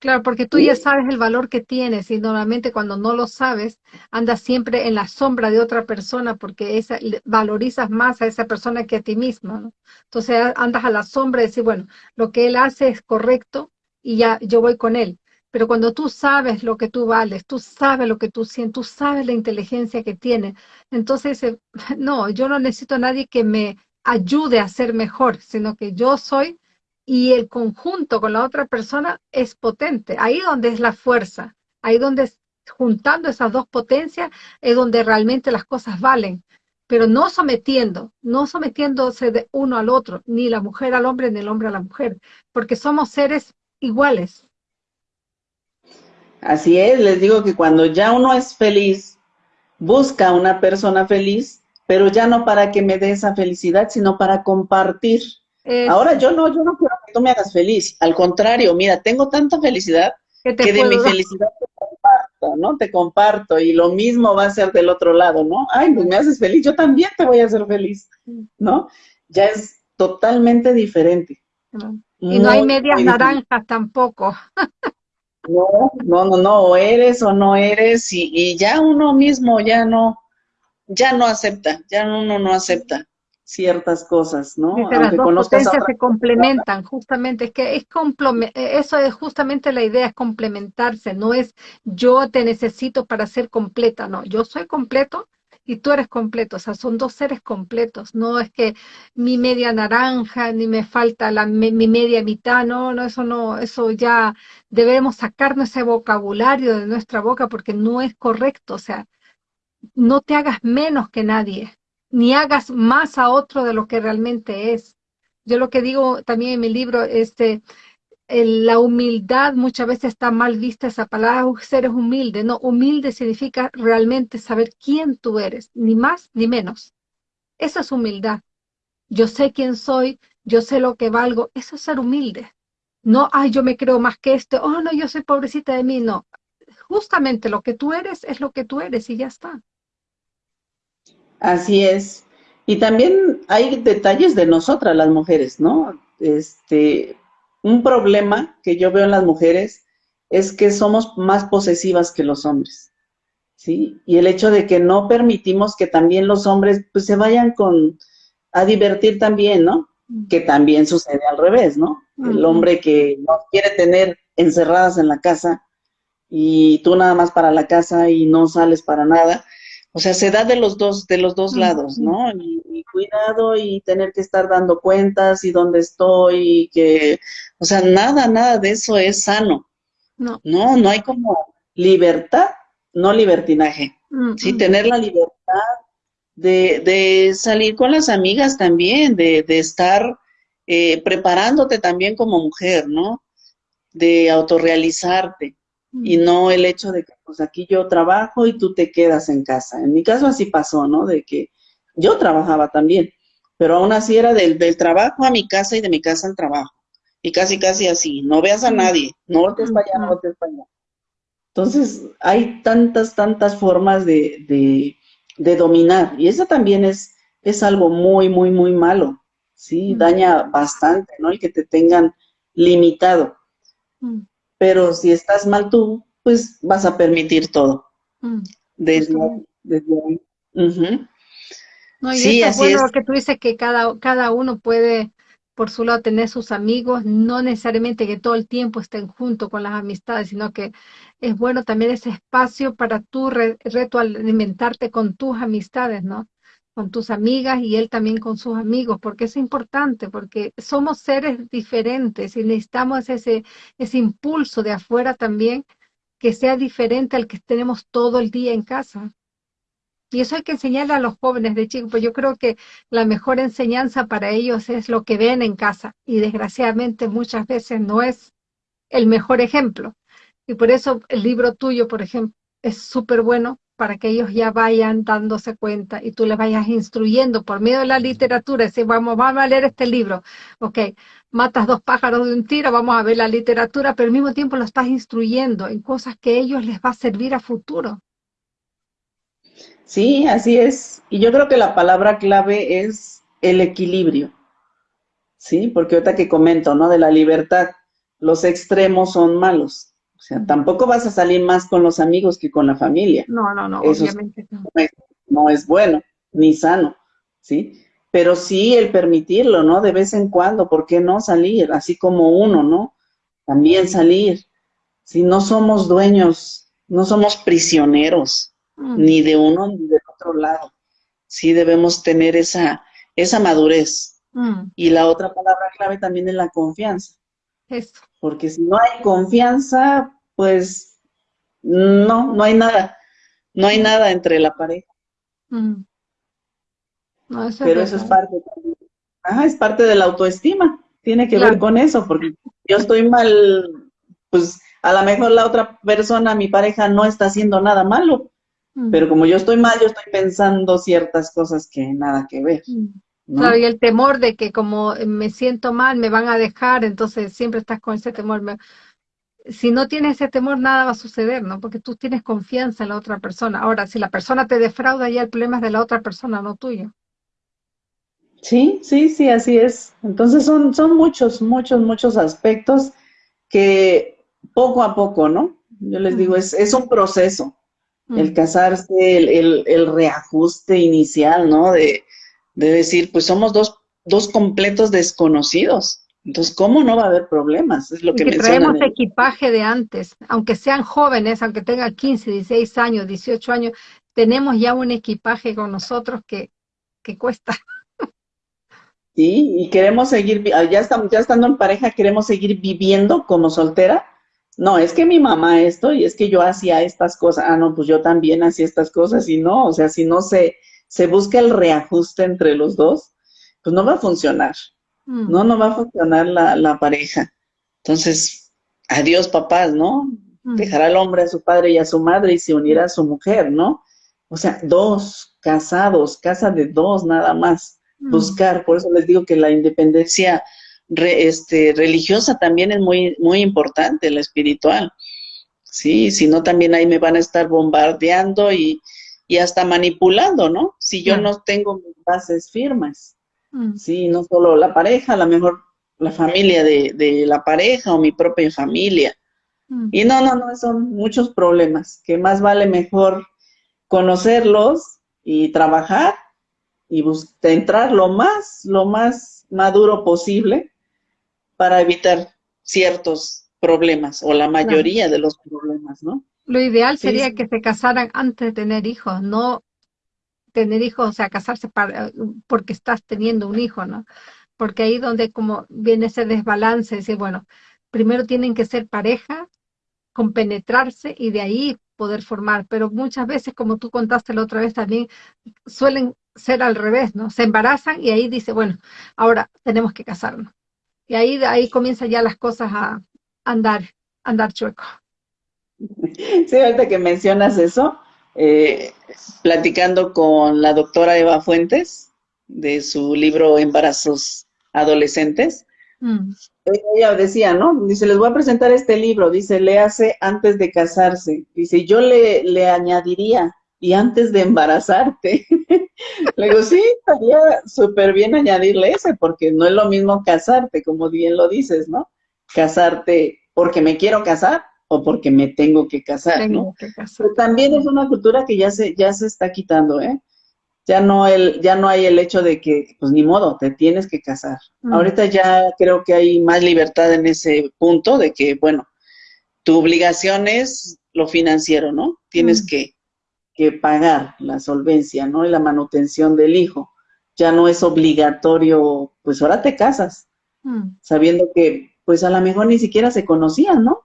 Claro, porque tú ya sabes el valor que tienes y normalmente cuando no lo sabes, andas siempre en la sombra de otra persona porque esa, valorizas más a esa persona que a ti mismo, ¿no? Entonces andas a la sombra y decir, bueno, lo que él hace es correcto y ya yo voy con él. Pero cuando tú sabes lo que tú vales, tú sabes lo que tú sientes, tú sabes la inteligencia que tienes, entonces, no, yo no necesito a nadie que me ayude a ser mejor, sino que yo soy y el conjunto con la otra persona es potente. Ahí donde es la fuerza, ahí donde juntando esas dos potencias es donde realmente las cosas valen, pero no sometiendo, no sometiéndose de uno al otro, ni la mujer al hombre, ni el hombre a la mujer, porque somos seres iguales. Así es, les digo que cuando ya uno es feliz, busca una persona feliz, pero ya no para que me dé esa felicidad, sino para compartir Ahora yo no, yo no quiero que tú me hagas feliz. Al contrario, mira, tengo tanta felicidad que, de mi felicidad te comparto, ¿no? Te comparto y lo mismo va a ser del otro lado, ¿no? Ay, pues me haces feliz, yo también te voy a hacer feliz, ¿no? Ya es totalmente diferente. Y no hay medias naranjas tampoco. no, no, no, no, o eres o no eres y, y ya uno mismo ya no, ya no acepta, ya uno no acepta ciertas cosas, ¿no? las dos potencias se complementan, justamente, es que es eso es justamente la idea, es complementarse, no es yo te necesito para ser completa, no, yo soy completo y tú eres completo, o sea, son dos seres completos, no es que mi media naranja, ni me falta la, mi, media mitad, no, no, eso no, eso ya debemos sacarnos ese vocabulario de nuestra boca porque no es correcto, o sea, no te hagas menos que nadie, ni hagas más a otro de lo que realmente es. Yo lo que digo también en mi libro, este, la humildad muchas veces está mal vista esa palabra, eres humilde. No, humilde significa realmente saber quién tú eres, ni más ni menos. Esa es humildad. Yo sé quién soy, yo sé lo que valgo, eso es ser humilde. No, ay, yo me creo más que este, oh, no, yo soy pobrecita de mí, no. Justamente lo que tú eres es lo que tú eres y ya está. Así es. Y también hay detalles de nosotras las mujeres, ¿no? Este, un problema que yo veo en las mujeres es que somos más posesivas que los hombres, ¿sí? Y el hecho de que no permitimos que también los hombres pues se vayan con a divertir también, ¿no? Que también sucede al revés, ¿no? El hombre que no quiere tener encerradas en la casa y tú nada más para la casa y no sales para nada, o sea, se da de los dos, de los dos lados, ¿no? Y, cuidado y tener que estar dando cuentas y dónde estoy y que, o sea, nada, nada de eso es sano. No. No, no hay como libertad, no libertinaje. Sí, tener la libertad de, de, salir con las amigas también, de, de estar eh, preparándote también como mujer, ¿no? De autorrealizarte y no el hecho de que pues aquí yo trabajo y tú te quedas en casa. En mi caso así pasó, ¿no? De que yo trabajaba también, pero aún así era del, del trabajo a mi casa y de mi casa al trabajo. Y casi, casi así, no veas a nadie, no voltees para allá, no voltees para allá. Entonces, hay tantas, tantas formas de, de, de dominar, y eso también es, es algo muy, muy, muy malo, ¿sí? Daña bastante, ¿no? El que te tengan limitado pero si estás mal tú, pues vas a permitir todo. Mm, desde, No, y sí, es bueno que tú dices que cada, cada uno puede por su lado tener sus amigos, no necesariamente que todo el tiempo estén junto con las amistades, sino que es bueno también ese espacio para tú re retroalimentarte con tus amistades, ¿no? Con tus amigas y él también con sus amigos, porque es importante, porque somos seres diferentes y necesitamos ese, ese impulso de afuera también que sea diferente al que tenemos todo el día en casa. Y eso hay que enseñarle a los jóvenes de chicos, pues yo creo que la mejor enseñanza para ellos es lo que ven en casa y desgraciadamente muchas veces no es el mejor ejemplo. Y por eso el libro tuyo, por ejemplo, es súper bueno para que ellos ya vayan dándose cuenta y tú les vayas instruyendo por medio de la literatura, decir, vamos, vamos a leer este libro, ok, matas dos pájaros de un tiro, vamos a ver la literatura, pero al mismo tiempo lo estás instruyendo en cosas que a ellos les va a servir a futuro. Sí, así es. Y yo creo que la palabra clave es el equilibrio. Sí, porque ahorita que comento, ¿no? De la libertad, los extremos son malos. O sea, tampoco vas a salir más con los amigos que con la familia. No, no, no, obviamente no. Es, no es bueno, ni sano, ¿sí? Pero sí el permitirlo, ¿no? De vez en cuando, ¿por qué no salir? Así como uno, ¿no? También salir. Si no somos dueños, no somos prisioneros Mm. ni de uno ni del otro lado. Sí debemos tener esa, esa madurez. Mm. Y la otra palabra clave también es la confianza. Porque si no hay confianza, pues no, no hay nada. No hay mm. nada entre la pareja. Pero eso es parte es parte de la autoestima. Tiene que ver con eso, porque yo estoy mal, pues a lo mejor la otra persona, mi pareja, no está haciendo nada malo, pero como yo estoy mal, yo estoy pensando ciertas cosas que nada que ver. Claro, y el temor de que como me siento mal, me van a dejar, entonces siempre estás con ese temor. Si no tienes ese temor, nada va a suceder, ¿no? Porque tú tienes confianza en la otra persona. Ahora, si la persona te defrauda, ya el problema es de la otra persona, no tuyo. Sí, sí, sí, así es. Entonces son, son muchos, muchos, muchos aspectos que poco a poco, ¿no? Yo les digo, es, es un proceso el casarse, el, el, reajuste inicial, ¿no? De, de, decir, pues somos dos, dos completos desconocidos. Entonces, ¿cómo no va a haber problemas? Es lo que, que traemos equipaje de antes, aunque sean jóvenes, aunque tengan 15, 16 años, 18 años, tenemos ya un equipaje con nosotros que, que cuesta. Sí, y queremos seguir, ya estamos, ya estando en pareja, queremos seguir viviendo como soltera no, es que mi mamá esto y es que yo hacía estas cosas, ah, no, pues yo también hacía estas cosas y no, o sea, si no se, se busca el reajuste entre los dos, pues no va a funcionar, mm. no, no va a funcionar la, la pareja. Entonces, adiós papás, ¿no? Mm. Dejará al hombre a su padre y a su madre y se unirá a su mujer, ¿no? O sea, dos casados, casa de dos nada más, mm. buscar, por eso les digo que la independencia este, religiosa también es muy, muy importante, la espiritual. Sí, si no también ahí me van a estar bombardeando y, y hasta manipulando, ¿no? Si yo no tengo mis bases firmes. Mm. Sí, no solo la pareja, a lo mejor la familia de, de la pareja o mi propia familia. Mm. Y no, no, no, son muchos problemas, que más vale mejor conocerlos y trabajar y entrar lo más, lo más maduro posible para evitar ciertos problemas o la mayoría de los problemas, ¿no? Lo ideal sería que se casaran antes de tener hijos, no tener hijos, o sea, casarse para, porque estás teniendo un hijo, ¿no? Porque ahí donde como viene ese desbalance, decir, bueno, primero tienen que ser pareja, compenetrarse y de ahí poder formar, pero muchas veces, como tú contaste la otra vez también, suelen ser al revés, ¿no? Se embarazan y ahí dice, bueno, ahora tenemos que casarnos. Y ahí, ahí comienzan ya las cosas a andar, andar chueco. Sí, ahorita que mencionas eso, eh, platicando con la doctora Eva Fuentes de su libro Embarazos Adolescentes, mm. ella decía, ¿no? Dice, les voy a presentar este libro, dice, léase antes de casarse. Dice, yo le, le añadiría, y antes de embarazarte. Le digo, sí, estaría súper bien añadirle ese, porque no es lo mismo casarte, como bien lo dices, ¿no? Casarte porque me quiero casar o porque me tengo que casar, ¿no? Pero también es una cultura que ya se, ya se está quitando, ¿eh? ya no el, ya no hay el hecho de que, pues ni modo, te tienes que casar. Mm. Ahorita ya creo que hay más libertad en ese punto de que, bueno, tu obligación es lo financiero, ¿no? Tienes mm. que, que pagar la solvencia, ¿no? Y la manutención del hijo. Ya no es obligatorio, pues ahora te casas, mm. sabiendo que, pues a lo mejor ni siquiera se conocían, ¿no?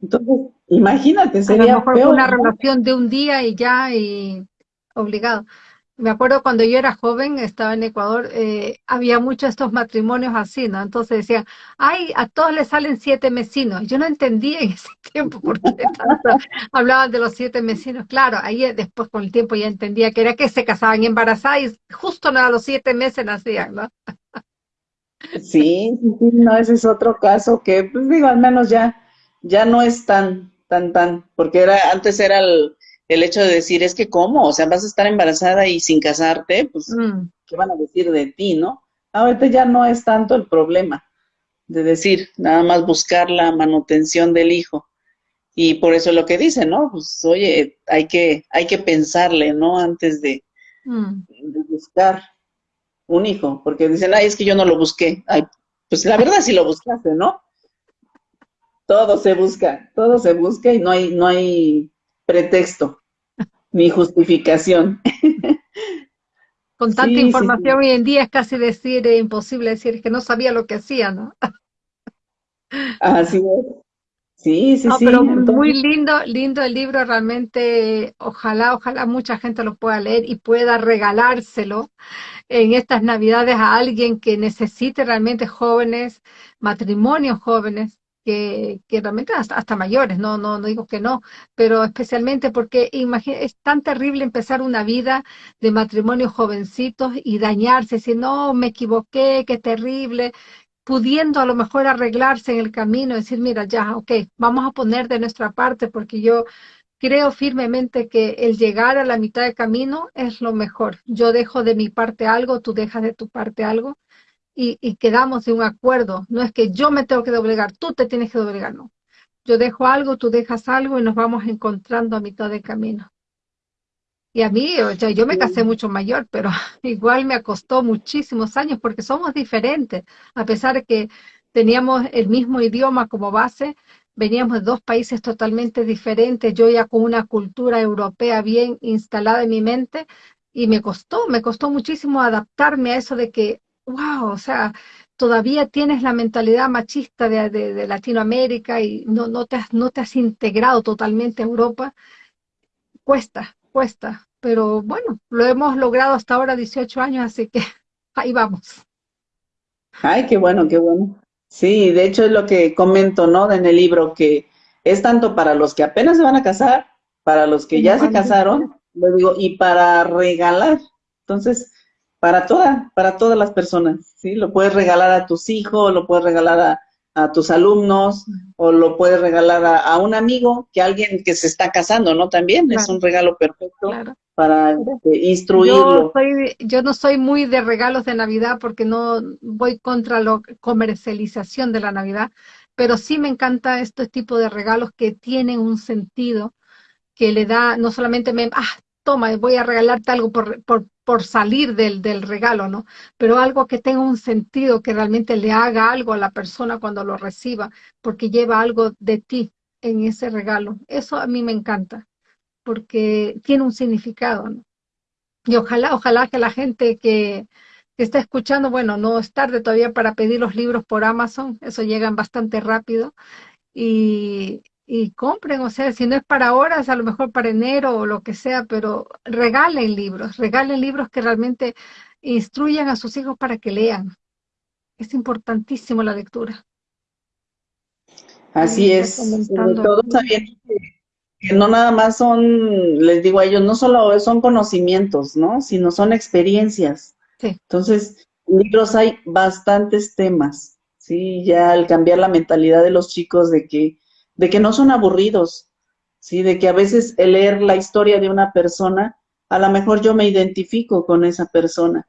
Entonces, imagínate, sería a lo mejor una relación de un día y ya, y obligado. Me acuerdo cuando yo era joven, estaba en Ecuador, eh, había muchos estos matrimonios así, ¿no? Entonces decían, ay, a todos les salen siete mesinos. Yo no entendía en ese tiempo por qué hablaban de los siete mesinos. Claro, ahí después con el tiempo ya entendía que era que se casaban embarazadas y justo a los siete meses nacían, ¿no? Sí, no, ese es otro caso que, pues digo, al menos ya, ya no es tan, tan, tan, porque era, antes era el el hecho de decir, es que cómo, o sea, vas a estar embarazada y sin casarte, pues, mm. ¿qué van a decir de ti, no? Ahorita ya no es tanto el problema de decir, nada más buscar la manutención del hijo. Y por eso lo que dice, ¿no? Pues, oye, hay que, hay que pensarle, ¿no? Antes de, mm. de buscar un hijo, porque dicen, ay, es que yo no lo busqué. Ay, pues la verdad sí lo buscaste, ¿no? Todo se busca, todo se busca y no hay, no hay pretexto, ni justificación. Con tanta información hoy en día es casi decir, eh, imposible decir que no sabía lo que hacía, ¿no? Así es. Sí, sí, sí. Pero muy lindo, lindo el libro, realmente, ojalá, ojalá mucha gente lo pueda leer y pueda regalárselo en estas navidades a alguien que necesite realmente jóvenes, matrimonios jóvenes, que, realmente hasta, mayores, no, no, no digo que no, pero especialmente porque es tan terrible empezar una vida de matrimonio jovencitos y dañarse, si no, me equivoqué, qué terrible, pudiendo a lo mejor arreglarse en el camino, decir, mira, ya, ok, vamos a poner de nuestra parte porque yo creo firmemente que el llegar a la mitad del camino es lo mejor. Yo dejo de mi parte algo, tú dejas de tu parte algo y, quedamos de un acuerdo. No es que yo me tengo que doblegar, tú te tienes que doblegar, no. Yo dejo algo, tú dejas algo y nos vamos encontrando a mitad de camino. Y a mí, o sea, yo me casé mucho mayor, pero igual me costó muchísimos años porque somos diferentes. A pesar de que teníamos el mismo idioma como base, veníamos de dos países totalmente diferentes, yo ya con una cultura europea bien instalada en mi mente, y me costó, me costó muchísimo adaptarme a eso de que wow, o sea, todavía tienes la mentalidad machista de, Latinoamérica y no, no, te has, no te has integrado totalmente a Europa, cuesta, cuesta. Pero bueno, lo hemos logrado hasta ahora 18 años, así que ahí vamos. Ay, qué bueno, qué bueno. Sí, de hecho es lo que comento, ¿no? En el libro, que es tanto para los que apenas se van a casar, para los que ya se casaron, lo digo, y para regalar. Entonces, para toda, para todas las personas, ¿sí? Lo puedes regalar a tus hijos, lo puedes regalar a, tus alumnos, o lo puedes regalar a, un amigo, que alguien que se está casando, ¿no? También es un regalo perfecto para este, instruirlo. Yo, soy, yo no soy muy de regalos de Navidad porque no voy contra la comercialización de la Navidad, pero sí me encanta este tipo de regalos que tienen un sentido, que le da, no solamente me, ah, toma, voy a regalarte algo por, por, salir del, del, regalo, ¿no? Pero algo que tenga un sentido, que realmente le haga algo a la persona cuando lo reciba, porque lleva algo de ti en ese regalo. Eso a mí me encanta, porque tiene un significado, ¿no? Y ojalá, ojalá que la gente que, que está escuchando, bueno, no es tarde todavía para pedir los libros por Amazon, eso llegan bastante rápido. Y, y compren, o sea, si no es para horas, a lo mejor para enero o lo que sea, pero regalen libros, regalen libros que realmente instruyan a sus hijos para que lean. Es importantísimo la lectura. Así es, sobre todo sabiendo que, no nada más son, les digo a ellos, no solo son conocimientos, ¿no? Sino son experiencias. Sí. Entonces, libros hay bastantes temas, ¿sí? Ya al cambiar la mentalidad de los chicos de que de que no son aburridos, ¿sí? De que a veces el leer la historia de una persona, a lo mejor yo me identifico con esa persona,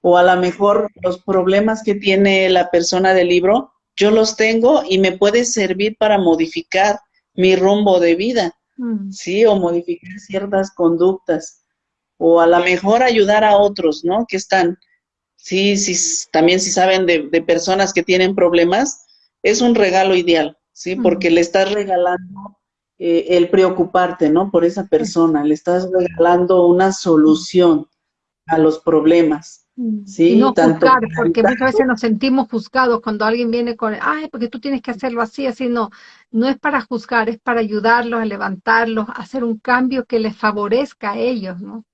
o a lo mejor los problemas que tiene la persona del libro, yo los tengo y me puede servir para modificar mi rumbo de vida, ¿sí? O modificar ciertas conductas. o a lo mejor ayudar a otros, ¿no? Que están, sí, sí, también si saben de, personas que tienen problemas, es un regalo ideal, ¿sí? Porque le estás regalando eh, el preocuparte, ¿no? Por esa persona, le estás regalando una solución a los problemas. Mm. Sí, no juzgar, porque muchas veces nos sentimos juzgados cuando alguien viene con, ay, porque tú tienes que hacerlo así, así, no, no es para juzgar, es para ayudarlos a levantarlos, a hacer un cambio que les favorezca a ellos, ¿no?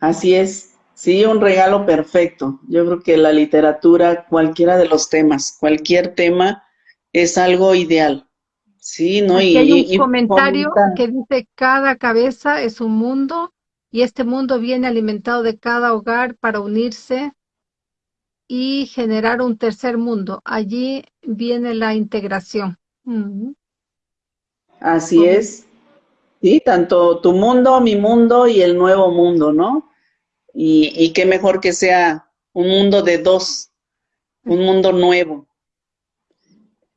Así es, sí, un regalo perfecto. Yo creo que la literatura, cualquiera de los temas, cualquier tema, es algo ideal. Sí, ¿no? y, hay un comentario que dice, cada cabeza es un mundo y este mundo viene alimentado de cada hogar para unirse y generar un tercer mundo. Allí viene la integración. Así es. Sí, tanto tu mundo, mi mundo y el nuevo mundo, ¿no? Y, y qué mejor que sea un mundo de dos, un mundo nuevo.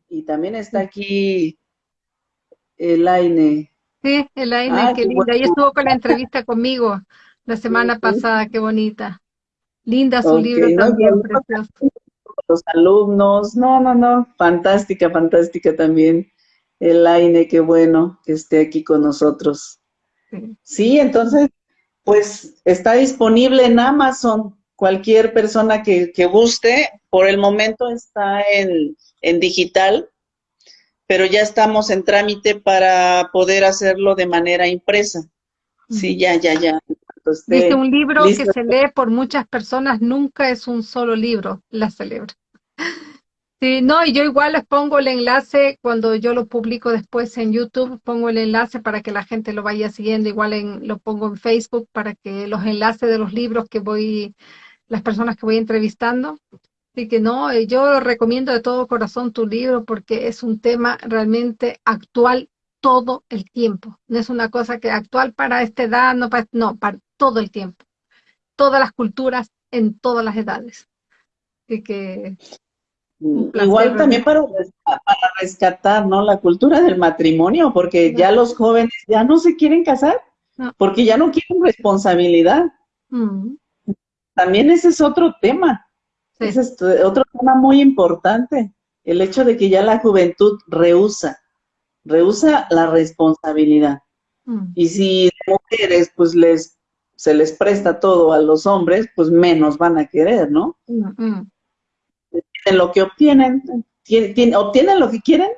Y también está aquí Elaine. Sí, Elaine, ah, qué linda. Y estuvo con la entrevista conmigo la semana pasada, qué bonita. Linda su libro también, precioso. Los alumnos, no, no, no, fantástica, fantástica también. Elaine, qué bueno que esté aquí con nosotros. Sí. entonces, pues está disponible en Amazon. Cualquier persona que, que guste, por el momento está en, en digital, pero ya estamos en trámite para poder hacerlo de manera impresa. Sí, ya, ya, ya. Dice un libro que se lee por muchas personas, nunca es un solo libro, la celebro. Sí, no, y yo igual les pongo el enlace cuando yo lo publico después en YouTube, pongo el enlace para que la gente lo vaya siguiendo, igual en, lo pongo en Facebook para que los enlaces de los libros que voy, las personas que voy entrevistando, Así que no, eh, yo recomiendo de todo corazón tu libro porque es un tema realmente actual todo el tiempo. No es una cosa que actual para esta edad, no para, no, para todo el tiempo. Todas las culturas en todas las edades. Así que mm, Igual también para, para, rescatar, ¿no? La cultura del matrimonio, porque ya los jóvenes ya no se quieren casar, porque ya no quieren responsabilidad. Mm. También ese es otro tema. Ese es otro tema muy importante, el hecho de que ya la juventud rehúsa, rehúsa la responsabilidad. Mm. Y si mujeres, pues les se les presta todo a los hombres, pues menos van a querer, ¿no? Mm, mm. Lo que obtienen, obtienen lo que quieren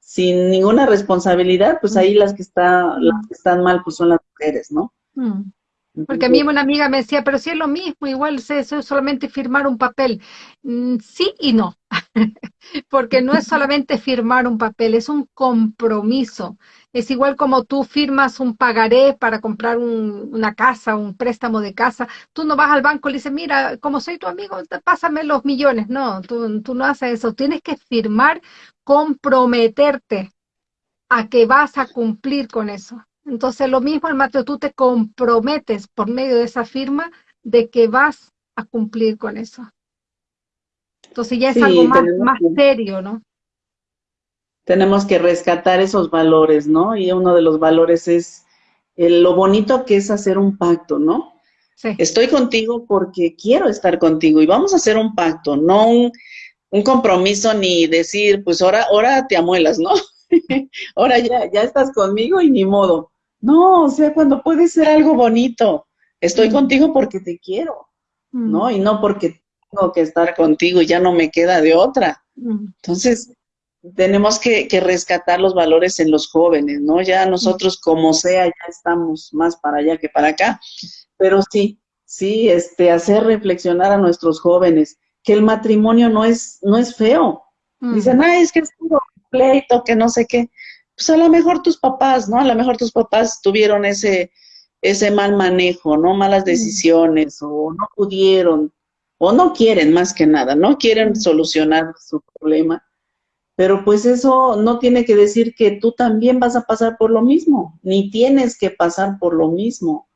sin ninguna responsabilidad, pues ahí las que, está, las que están mal, pues son las mujeres, ¿no? Porque a mí una amiga me decía, pero si es lo mismo, igual es solamente firmar un papel. Mm, sí y no, porque no es solamente firmar un papel, es un compromiso. Es igual como tú firmas un pagaré para comprar una casa, un préstamo de casa. Tú no vas al banco y le dices, mira, como soy tu amigo, pásame los millones. No, tú, tú no haces eso. Tienes que firmar, comprometerte a que vas a cumplir con eso. Entonces, lo mismo, Mateo, tú te comprometes por medio de esa firma de que vas a cumplir con eso. Entonces ya es algo más, más serio, ¿no? Tenemos que rescatar esos valores, ¿no? Y uno de los valores es lo bonito que es hacer un pacto, ¿no? Sí. Estoy contigo porque quiero estar contigo y vamos a hacer un pacto, no un, un compromiso ni decir, pues ahora, ahora te amuelas, ¿no? ahora ya, ya estás conmigo y ni modo. No, o sea, cuando puede ser algo bonito, estoy mm. contigo porque te quiero, ¿no? Mm. Y no porque tengo que estar contigo y ya no me queda de otra. Mm. Entonces, tenemos que, rescatar los valores en los jóvenes, ¿no? Ya nosotros como sea, ya estamos más para allá que para acá. Pero sí, sí, este, hacer reflexionar a nuestros jóvenes que el matrimonio no es, no es feo. Dicen, ay, es que es un pleito, que no sé qué pues a lo mejor tus papás, ¿no? A lo mejor tus papás tuvieron ese, ese mal manejo, ¿no? Malas decisiones, o no pudieron, o no quieren más que nada, no quieren solucionar su problema. Pero pues eso no tiene que decir que tú también vas a pasar por lo mismo, ni tienes que pasar por lo mismo,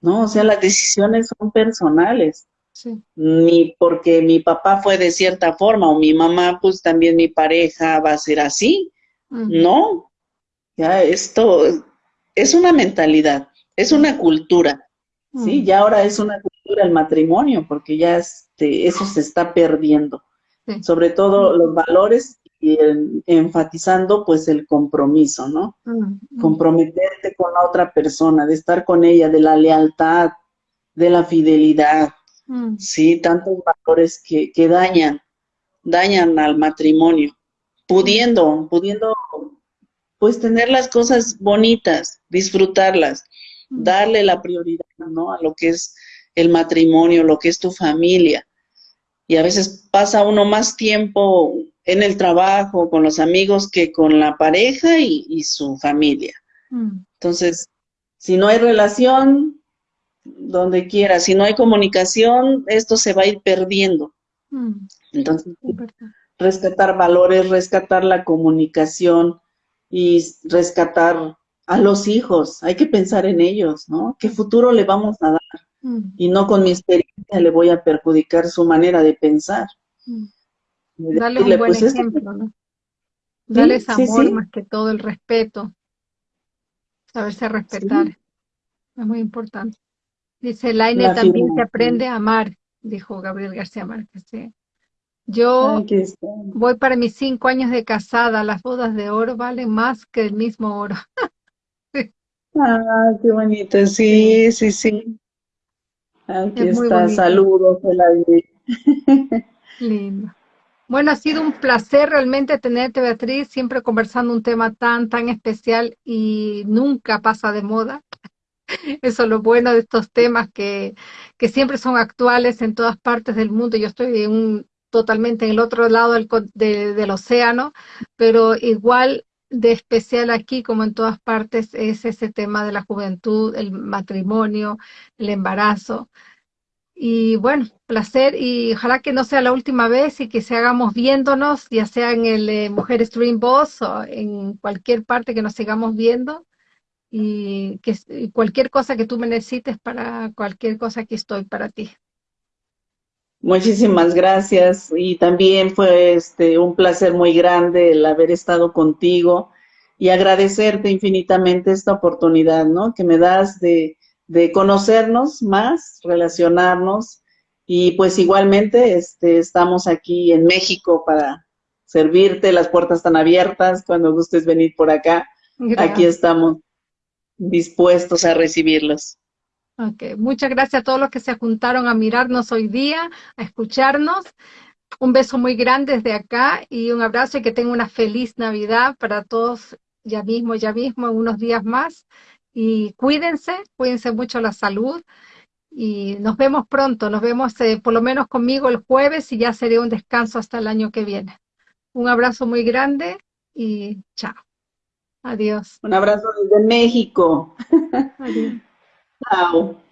¿no? O sea, las decisiones son personales. Sí. Ni porque mi papá fue de cierta forma o mi mamá, pues también mi pareja va a ser así. No, ya, esto es una mentalidad. es una cultura, ¿sí? Mm. Ya ahora es una cultura el matrimonio, porque ya este, eso se está perdiendo. Sobre todo los valores y enfatizando pues el compromiso, ¿no? Mm, Comprometerte con la otra persona, de estar con ella, de la lealtad, de la fidelidad, sí, tantos valores que, que dañan, dañan al matrimonio, pudiendo, pudiendo pues tener las cosas bonitas, disfrutarlas, darle la prioridad, ¿no? A lo que es el matrimonio, lo que es tu familia. Y a veces pasa uno más tiempo en el trabajo, con los amigos, que con la pareja y, su familia. Mm. Entonces, si no hay relación, donde quiera, si no hay comunicación, esto se va a ir perdiendo. Mm. Entonces, rescatar valores, rescatar la comunicación y rescatar a los hijos, hay que pensar en ellos, ¿no? ¿Qué futuro le vamos a dar? Mm. Y no con mi experiencia le voy a perjudicar su manera de pensar. Mm. Dale un buen pues, ejemplo, ¿no? Dale amor más que todo, el respeto. Saberse respetar. Es muy importante. Dice, Laine también se aprende a amar, dijo Gabriel García Márquez. Yo voy para mis cinco años de casada, las bodas de oro valen más que el mismo oro. ah, qué bonito, sí, sí, sí. Aquí está, saludos, Lindo. Bueno, ha sido un placer realmente tenerte, Beatriz, siempre conversando un tema tan, tan especial y nunca pasa de moda. Eso es lo bueno de estos temas que, que siempre son actuales en todas partes del mundo. Yo estoy en un, totalmente en el otro lado del, del océano, pero igual de especial aquí como en todas partes es ese tema de la juventud, el matrimonio, el embarazo. Y bueno, placer y ojalá que no sea la última vez y que se hagamos viéndonos, ya sea en el eh, Mujer Stream Boss o en cualquier parte que nos sigamos viendo y que cualquier cosa que tú me necesites para cualquier cosa que estoy para ti. Muchísimas gracias y también fue este un placer muy grande el haber estado contigo y agradecerte infinitamente esta oportunidad, ¿no? Que me das de, de conocernos más, relacionarnos y pues igualmente este, estamos aquí en México para servirte, las puertas están abiertas, cuando gustes venir por acá, aquí estamos dispuestos a recibirlos. Ok, muchas gracias a todos los que se juntaron a mirarnos hoy día, a escucharnos. Un beso muy grande desde acá y un abrazo y que tengan una feliz Navidad para todos ya mismo, ya mismo, en unos días más. Y cuídense, cuídense mucho la salud y nos vemos pronto, nos vemos eh, por lo menos conmigo el jueves y ya sería un descanso hasta el año que viene. Un abrazo muy grande y chao. Adiós. Un abrazo desde México. Adiós. no